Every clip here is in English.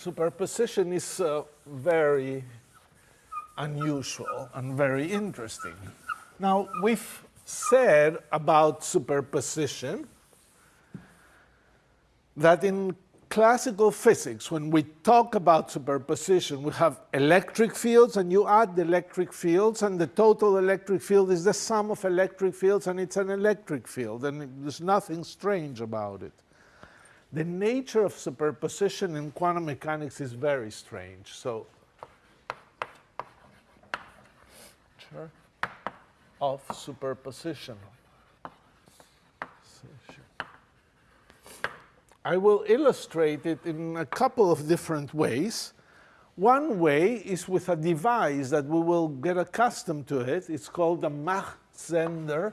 superposition is uh, very unusual and very interesting. Now, we've said about superposition that in classical physics, when we talk about superposition, we have electric fields, and you add the electric fields, and the total electric field is the sum of electric fields, and it's an electric field, and there's nothing strange about it. The nature of superposition in quantum mechanics is very strange. So, of superposition. I will illustrate it in a couple of different ways. One way is with a device that we will get accustomed to it. It's called the Mach-Zehnder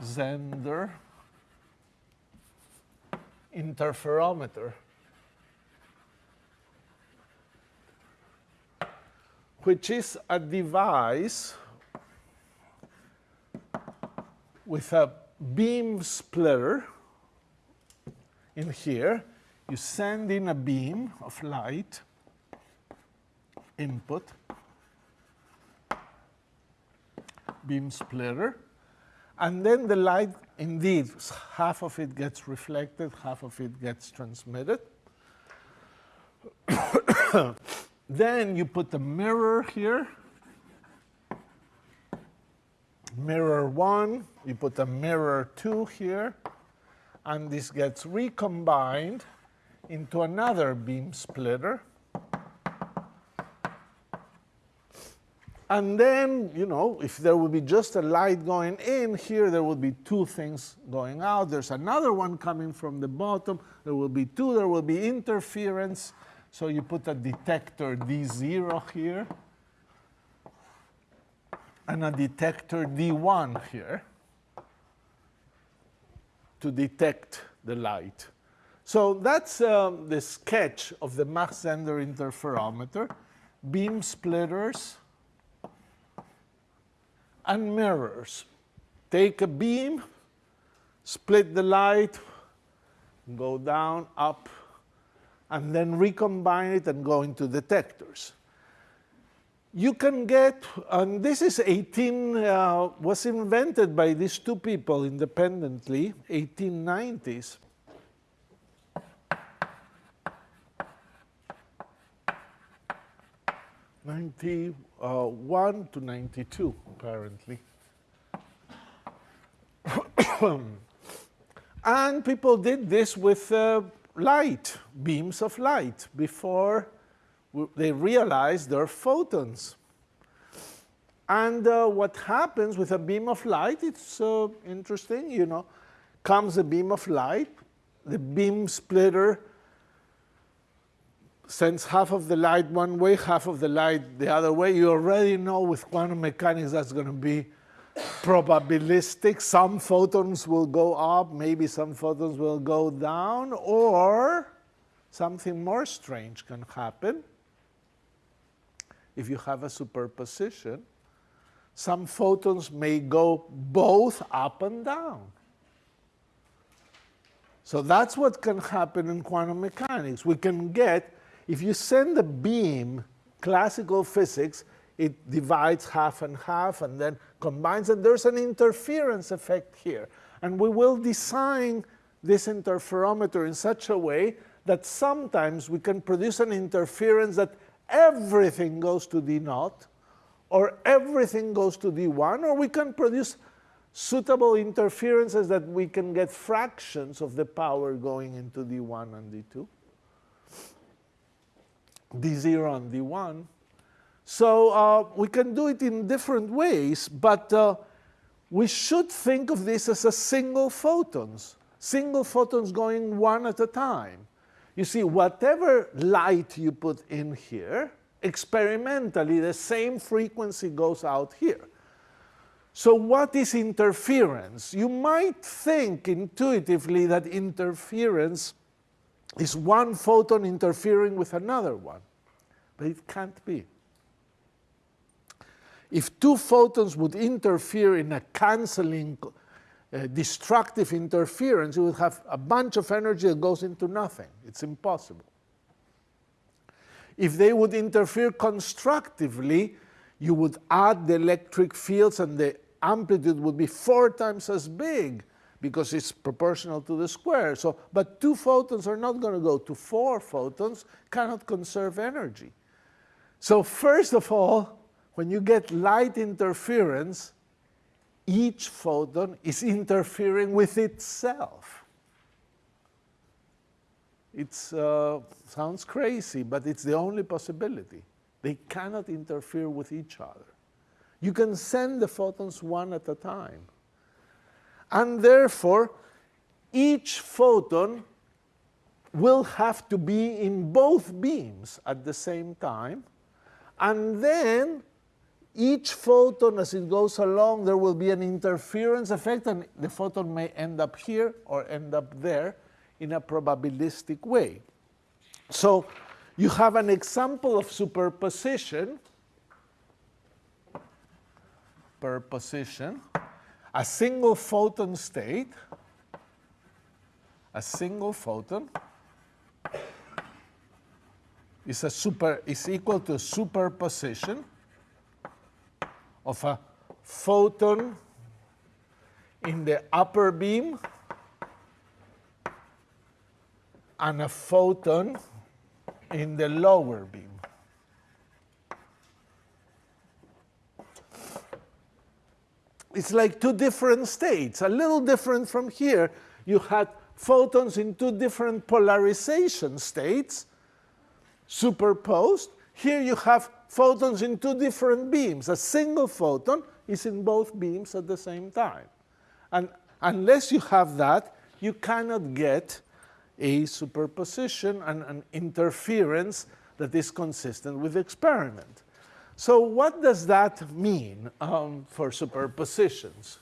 Zehnder interferometer, which is a device with a beam splitter in here. You send in a beam of light input, beam splitter, and then the light, indeed, half of it gets reflected, half of it gets transmitted. then you put the mirror here, mirror 1, you put a mirror 2 here, and this gets recombined into another beam splitter. And then, you know, if there would be just a light going in, here there would be two things going out. There's another one coming from the bottom. There will be two. There will be interference. So you put a detector D0 here and a detector D1 here to detect the light. So that's um, the sketch of the Mach-Zehnder interferometer, beam splitters, and mirrors. Take a beam, split the light, go down, up, and then recombine it and go into detectors you can get, and this is 18, uh, was invented by these two people independently, 1890s. Ninety-one to ninety-two, apparently. and people did this with uh, light, beams of light, before they realized they're photons. And uh, what happens with a beam of light, it's uh, interesting, you know, comes a beam of light, the beam splitter sends half of the light one way, half of the light the other way. You already know with quantum mechanics that's going to be probabilistic. Some photons will go up, maybe some photons will go down, or something more strange can happen if you have a superposition, some photons may go both up and down. So that's what can happen in quantum mechanics. We can get, if you send a beam, classical physics, it divides half and half and then combines, and there's an interference effect here. And we will design this interferometer in such a way that sometimes we can produce an interference that everything goes to D naught, or everything goes to D1, or we can produce suitable interferences that we can get fractions of the power going into D1 and D2, D0 and D1. So uh, we can do it in different ways, but uh, we should think of this as a single photons, single photons going one at a time. You see, whatever light you put in here, experimentally, the same frequency goes out here. So what is interference? You might think intuitively that interference is one photon interfering with another one, but it can't be. If two photons would interfere in a canceling uh, destructive interference, you would have a bunch of energy that goes into nothing. It's impossible. If they would interfere constructively, you would add the electric fields and the amplitude would be four times as big because it's proportional to the square. So, but two photons are not going to go to four photons, cannot conserve energy. So first of all, when you get light interference, each photon is interfering with itself. It uh, sounds crazy, but it's the only possibility. They cannot interfere with each other. You can send the photons one at a time. And therefore, each photon will have to be in both beams at the same time. And then each photon, as it goes along, there will be an interference effect, and the photon may end up here or end up there in a probabilistic way. So you have an example of superposition, per position, a single photon state, a single photon is a super is equal to a superposition of a photon in the upper beam and a photon in the lower beam. It's like two different states, a little different from here. You had photons in two different polarization states superposed. Here you have photons in two different beams. A single photon is in both beams at the same time. And unless you have that, you cannot get a superposition and an interference that is consistent with the experiment. So what does that mean um, for superpositions?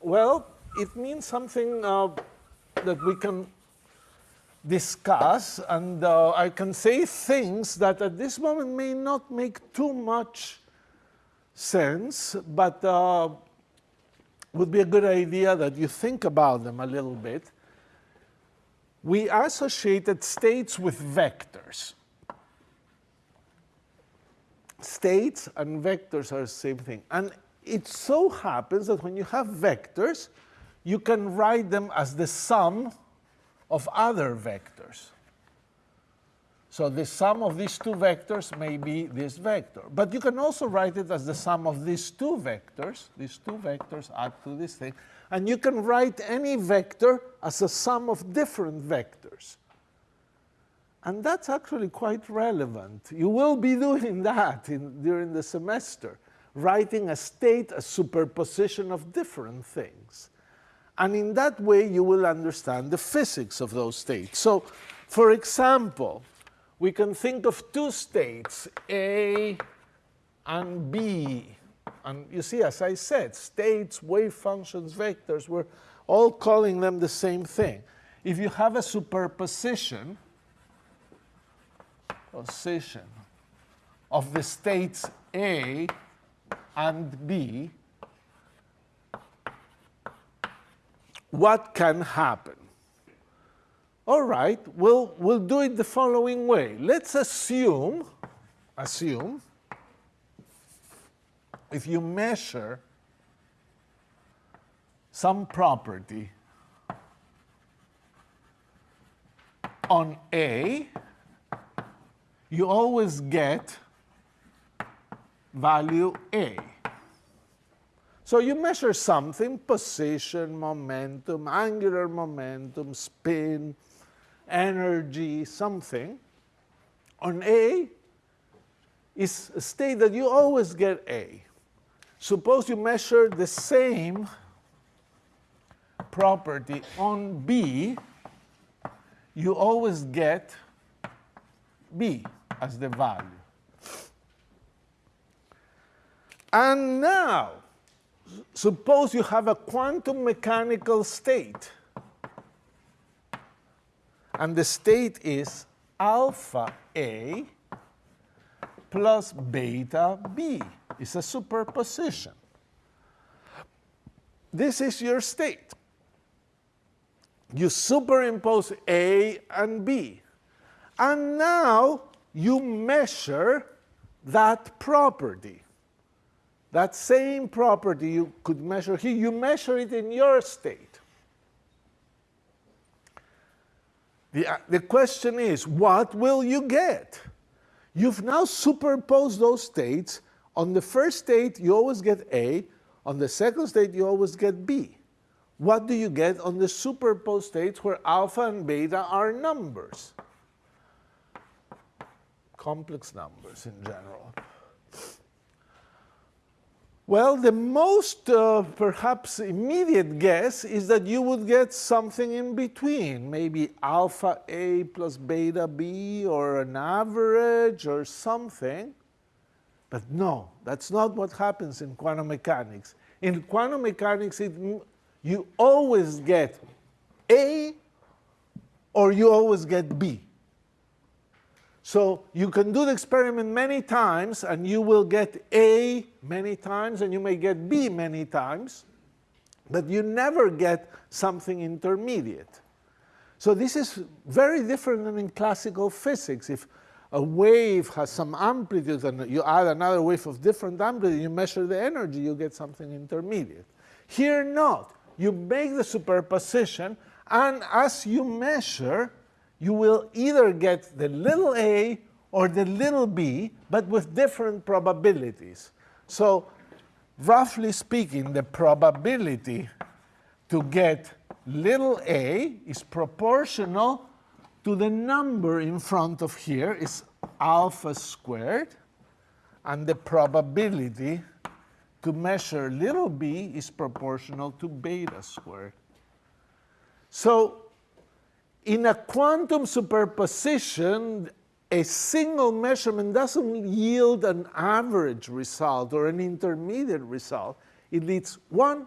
Well, it means something uh, that we can discuss, and uh, I can say things that at this moment may not make too much sense, but uh, would be a good idea that you think about them a little bit we associated states with vectors. States and vectors are the same thing. And it so happens that when you have vectors, you can write them as the sum of other vectors. So the sum of these two vectors may be this vector. But you can also write it as the sum of these two vectors. These two vectors add to this thing. And you can write any vector as a sum of different vectors. And that's actually quite relevant. You will be doing that in, during the semester, writing a state, a superposition of different things. And in that way, you will understand the physics of those states. So, for example, we can think of two states, A and B. And you see, as I said, states, wave functions, vectors, we're all calling them the same thing. If you have a superposition, position of the states A and B, what can happen? All right, we'll, we'll do it the following way. Let's assume, assume if you measure some property on A, you always get value A. So you measure something, position, momentum, angular momentum, spin, energy, something. On A is a state that you always get A. Suppose you measure the same property on B, you always get B as the value. And now, suppose you have a quantum mechanical state. And the state is alpha A plus beta B. It's a superposition. this is your state. You superimpose A and B. And now you measure that property. That same property you could measure here, you measure it in your state. The, uh, the question is, what will you get? You've now superposed those states. On the first state, you always get A. On the second state, you always get B. What do you get on the superposed states where alpha and beta are numbers? Complex numbers in general. Well, the most uh, perhaps immediate guess is that you would get something in between, maybe alpha A plus beta B or an average or something. But no, that's not what happens in quantum mechanics. In quantum mechanics, it, you always get A or you always get B. So you can do the experiment many times and you will get A many times and you may get B many times, but you never get something intermediate. So this is very different than in classical physics. If a wave has some amplitude and you add another wave of different amplitude, you measure the energy, you get something intermediate. Here not. You make the superposition and as you measure, you will either get the little a or the little b, but with different probabilities. So roughly speaking, the probability to get little a is proportional to the number in front of here is alpha squared, and the probability to measure little b is proportional to beta squared. So in a quantum superposition, a single measurement doesn't yield an average result or an intermediate result. It leads one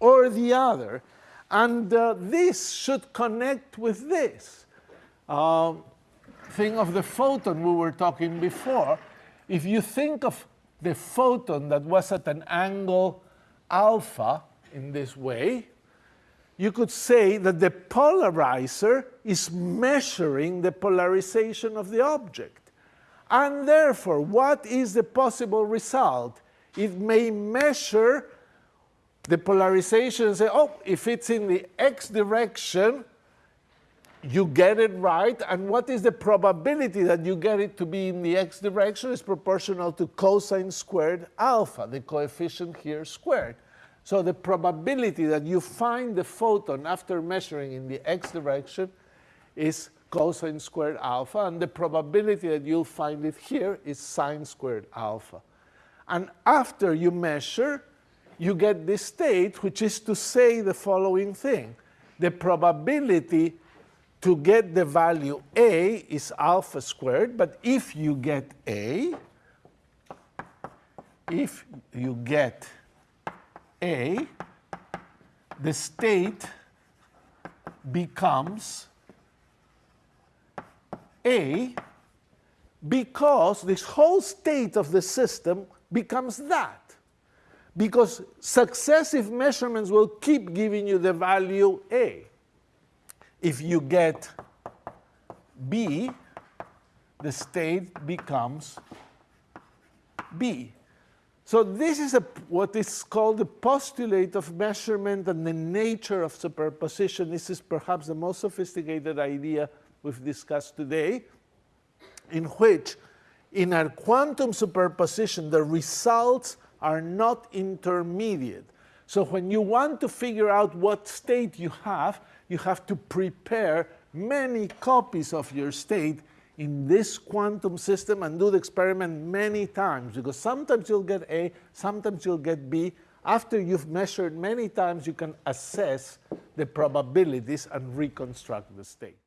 or the other. And uh, this should connect with this. Uh, thing of the photon we were talking before. If you think of the photon that was at an angle alpha in this way, you could say that the polarizer is measuring the polarization of the object. And therefore, what is the possible result? It may measure the polarization and say, oh, if it's in the x direction, you get it right. And what is the probability that you get it to be in the x direction is proportional to cosine squared alpha, the coefficient here squared. So the probability that you find the photon after measuring in the x direction is cosine squared alpha, and the probability that you'll find it here is sine squared alpha. And after you measure, you get this state, which is to say the following thing. The probability to get the value A is alpha squared, but if you get A, if you get a, the state becomes A because this whole state of the system becomes that. Because successive measurements will keep giving you the value A. If you get B, the state becomes B. So this is a, what is called the postulate of measurement and the nature of superposition. This is perhaps the most sophisticated idea we've discussed today, in which in a quantum superposition, the results are not intermediate. So when you want to figure out what state you have, you have to prepare many copies of your state in this quantum system and do the experiment many times because sometimes you'll get A, sometimes you'll get B. After you've measured many times, you can assess the probabilities and reconstruct the state.